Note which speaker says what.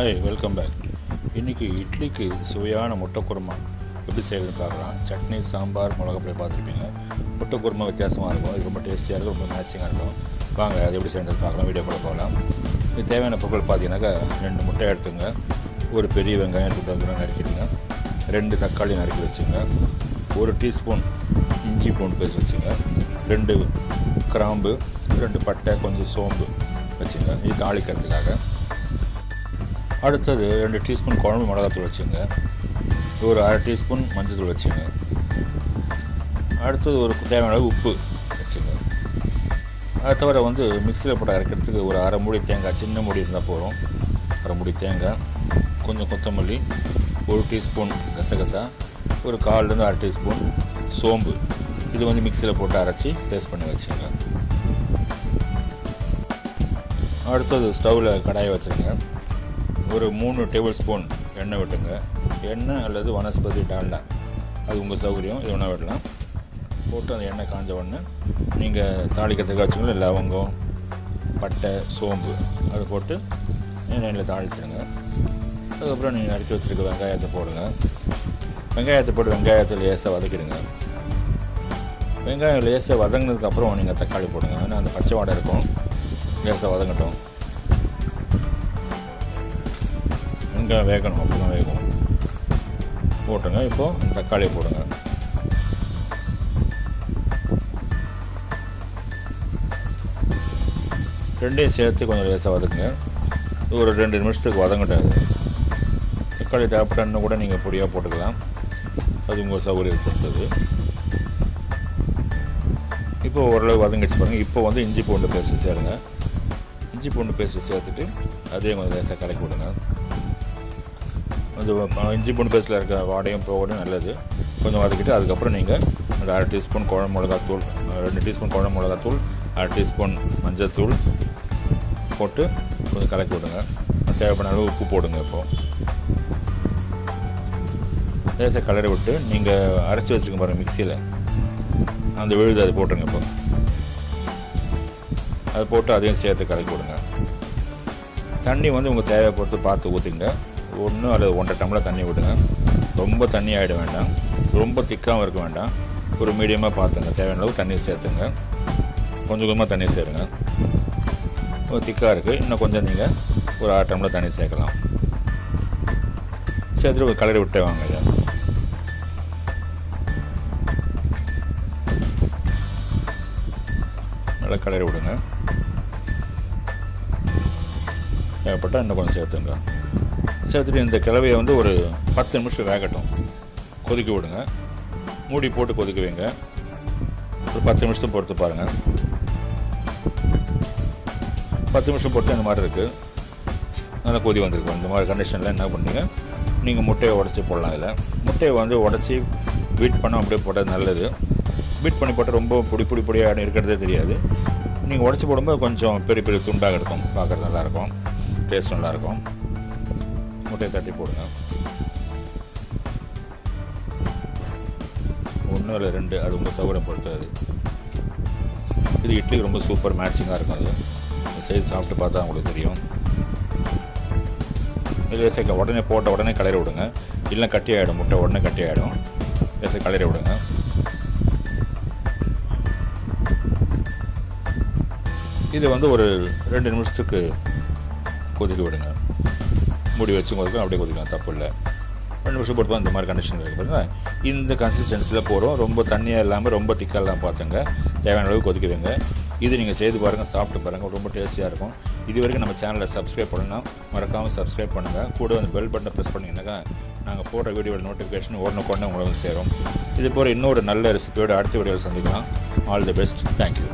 Speaker 1: Hi welcome back இன்றைக்கி இட்லிக்கு சுவையான முட்டை குருமா எப்படி செய்யறதுன்னு பார்க்கலாம். சட்னி சாம்பார் மிளகாப்பொடி பார்த்துருப்பீங்க. முட்டை குருமா வித்தியாசமாக இருக்கும். இது ரொம்ப டேஸ்டியாக இருக்கும் ரொம்ப மேட்சிங்காக இருக்கும். வாங்க அது எப்படி செய்யறது பார்க்கலாம். வீடியோ கூட போகலாம். இது தேவையான பொருட்கள் பார்த்தீங்கன்னாக்கா ரெண்டு முட்டை எடுத்துங்க. ஒரு பெரிய வெங்காயம் துண்டு நறுக்கிடுங்க. ரெண்டு தக்காளி நறுக்கி வச்சுங்க. ஒரு டீஸ்பூன் இஞ்சி பூண்டு பேஸ்ட் வச்சுங்க. ரெண்டு கிராம்பு ரெண்டு பட்டை கொஞ்சம் சோம்பு வச்சுங்க. இது தாளிக்கிறதுக்காக. அடுத்தது ரெண்டு டீஸ்பூன் குழம்பு மிளகாத்தூள் வச்சுங்க. ஒரு அரை டீஸ்பூன் மஞ்சத்தூள் வச்சுங்க. அடுத்தது ஒரு தேவையான அளவு உப்பு வச்சுங்க. அதை தவிர வந்து மிக்சியில் போட்டு அரைக்கிறதுக்கு ஒரு அரை மூடி தேங்காய் சின்ன மூடி இருந்தால் போதும். அரை மூடி தேங்காய் கொஞ்சம் கொத்தமல்லி ஒரு டீஸ்பூன் கசகசா ஒரு கால்லேருந்து அரை டீஸ்பூன் சோம்பு. இது வந்து மிக்சியில் போட்டு அரைச்சி பேஸ்ட் பண்ணி வச்சுங்க. அடுத்தது ஸ்டவ்வில் கடாயை வச்சுருங்க. ஒரு மூணு டேபிள் ஸ்பூன் எண்ணெய் விட்டுங்க. எண்ணெய் அல்லது வனஸ்பதி டால்டா. அது உங்கள் சௌகரியம். இது ஒன்றா விடலாம். போட்டு அந்த எண்ணெய் காஞ்ச உடனே நீங்கள் தாளிக்கிறதுக்கு வச்சுக்கணும் லவங்கம் பட்டை சோம்பு அதை போட்டு எண்ணெயில் தாளிச்சிடுங்க அதுக்கப்புறம் நீங்கள் நறுக்கி வச்சுருக்க வெங்காயத்தை போடுங்க. வெங்காயத்தை போட்டு வெங்காயத்தை லேசாக வதக்கிடுங்க. வெங்காயம் லேசாக வதங்கினதுக்கப்புறம் நீங்கள் தக்காளி போடுங்க. ஏன்னா அந்த பச்சை வாடை இருக்கும். லேசாக வதங்கட்டும். வெங்காயம் வேகணும் அப்படி தான் வேகணும். போட்டுங்க இப்போது தக்காளியை போடுங்க. ரெண்டையும் சேர்த்து கொஞ்சம் லேசாக வதக்குங்க. ஒரு ரெண்டு நிமிஷத்துக்கு வதங்கட்டும் தக்காளி தேவைப்பட்டன்னு கூட நீங்கள் பொடியாக போட்டுக்கலாம். அது உங்கள் சௌகரியம் பொறுத்தது இப்போ ஓரளவு வதங்கிடுச்சு பாருங்கள் இப்போ வந்து இஞ்சி பூண்டு பேஸ்ட்டு சேருங்க. இஞ்சி பூண்டு பேஸ்ட்டு சேர்த்துட்டு அதையும் கொஞ்சம் லேசாக கலக்கி விடுங்க. அந்த இஞ்சி பூண்டு பேஸ்ட்டில் இருக்க வாடையும் போகணும் நல்லது. கொஞ்சம் வதக்கிட்டு அதுக்கப்புறம் நீங்கள் அந்த அரை டீஸ்பூன் குழம்பு மிளகாத்தூள் ரெண்டு டீஸ்பூன் குழம்பு மிளகாத்தூள் அரை டீஸ்பூன் மஞ்சத்தூள் போட்டு கொஞ்சம் கலக்கி விடுங்க. தேவைப்பட அளவு உப்பு போடுங்க இப்போது லேசாக கலரை விட்டு நீங்கள் அரைச்சி வச்சுருக்க பாருங்கள் மிக்சியில். அந்த விழுது அது போட்டுருங்க இப்போ. அது போட்டு அதையும் சேர்த்து கலக்கி விடுங்க. தண்ணி வந்து உங்கள் தேவையை பொறுத்து பார்த்து ஊற்றிங்க ஒன்று அல்லது ஒன்றரை டம்ளர் தண்ணி விடுங்க. ரொம்ப தண்ணி ஆகிட வேண்டாம். ரொம்ப திக்காகவும் இருக்க வேண்டாம். ஒரு மீடியமாக பார்த்துங்க தேவையான அளவு தண்ணி சேர்த்துங்க. கொஞ்சம் கொஞ்சமாக தண்ணி சேருங்க. திக்காக இருக்குது இன்னும் கொஞ்சம் நீங்கள் ஒரு ஆறு டம்ளர் தண்ணி சேர்க்கலாம். சேர்த்துட்டு ஒரு கலரி விட்டே வாங்க இதை. நல்லா கலரி விடுங்க. தேவைப்பட்டால் இன்னும் கொஞ்சம் சேர்த்துங்க. சேர்த்துட்டு இந்த கிளவையை வந்து ஒரு பத்து நிமிஷம் வேகட்டும். கொதிக்க விடுங்க. மூடி போட்டு கொதிக்க வைங்க. ஒரு பத்து நிமிஷத்தை பொறுத்து பாருங்கள் பத்து நிமிஷம் பொறுத்து இந்த மாதிரி இருக்குது நல்லா கொதி வந்திருக்கும். இந்த மாதிரி கண்டிஷனில் என்ன பண்ணுறீங்க நீங்கள் முட்டையை உடச்சி போடலாம் இதில். முட்டையை வந்து உடச்சி பீட் பண்ண அப்படியே போட்டது நல்லது. பீட் பண்ணி போட்டால் ரொம்ப பொடி பொடி பொடியாக இருக்கிறதே தெரியாது. நீங்கள் உடச்சி போடும்போது கொஞ்சம் பெரிய பெரிய துண்டாக இருக்கும். பார்க்குறது நல்லாயிருக்கும் டேஸ்ட் நல்லாயிருக்கும் முட்டையை தட்டி போடுங்க. ஒன்று இல்லை ரெண்டு அது உங்கள் சௌகரியம் பொறுத்தது இது இட்லி ரொம்ப சூப்பர் மேட்சிங்காக இருக்கும் அது. செய்து சாப்பிட்டு பார்த்தா உங்களுக்கு தெரியும். லேசாக உடனே போட்ட உடனே கலரி விடுங்க. இல்லை கட்டி ஆகிடும் முட்டை உடனே கட்டி ஆகிடும் லேசாக கலரி விடுங்க. இது வந்து ஒரு ரெண்டு நிமிஷத்துக்கு கொதிக்க விடுங்க. மூடி வச்சு கொடுக்கணும் அப்படியே கொதிக்கலாம் தப்பு இல்லை. ரெண்டு நிமிஷம் போட்டு இந்த மாதிரி கண்டிஷன் இருக்குது பார்த்தீங்கன்னா இந்த கன்சிஸ்டன்சியில் போகிறோம் ரொம்ப தண்ணியாக இல்லாமல் ரொம்ப திக்காக இல்லாமல் பார்த்துங்க தேவையான அளவு கொதிக்க வைங்க இது நீங்கள் செய்து பாருங்கள் சாப்பிட்டு பாருங்கள் ரொம்ப டேஸ்டியாக இருக்கும். இது வரைக்கும் நம்ம சேனலில் சப்ஸ்கிரைப் பண்ணணும் மறக்காமல் சப்ஸ்கிரைப் பண்ணுங்கள் கூட வந்து பெல் பட்டனை ப்ரெஸ் பண்ணிங்கன்னாக்கா நாங்கள் போடுற வீடியோட நோட்டிஃபிகேஷன் உடனுக்குடனே உங்களுக்கு சேரும். இது போல் இன்னொரு நல்ல ரெசிபியோட அடுத்த வீடியோவில் சந்திக்கலாம். All the best thank you